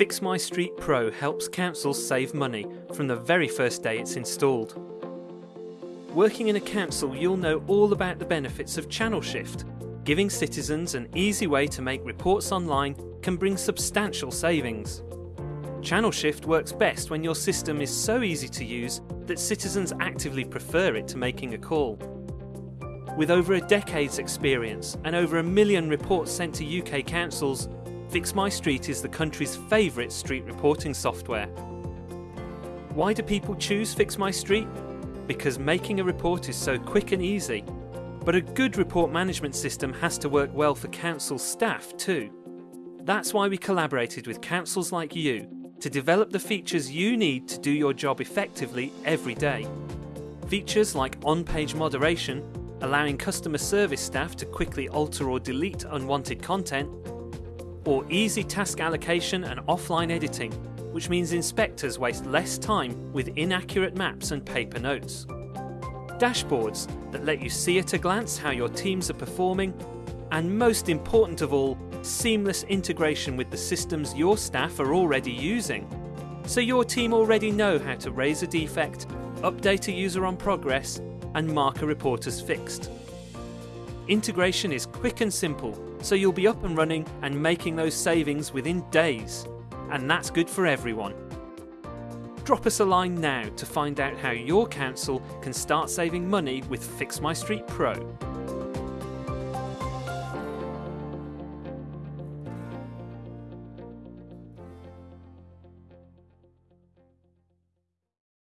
Fix My Street Pro helps councils save money from the very first day it's installed. Working in a council, you'll know all about the benefits of channel shift. Giving citizens an easy way to make reports online can bring substantial savings. Channel shift works best when your system is so easy to use that citizens actively prefer it to making a call. With over a decade's experience and over a million reports sent to UK councils, Fix My Street is the country's favourite street reporting software. Why do people choose Fix My Street? Because making a report is so quick and easy. But a good report management system has to work well for council staff too. That's why we collaborated with councils like you to develop the features you need to do your job effectively every day. Features like on-page moderation, allowing customer service staff to quickly alter or delete unwanted content, or easy task allocation and offline editing, which means inspectors waste less time with inaccurate maps and paper notes. Dashboards that let you see at a glance how your teams are performing, and most important of all, seamless integration with the systems your staff are already using. So your team already know how to raise a defect, update a user on progress, and mark a report as fixed. Integration is quick and simple, so you'll be up and running and making those savings within days. And that's good for everyone. Drop us a line now to find out how your council can start saving money with Fix My Street Pro.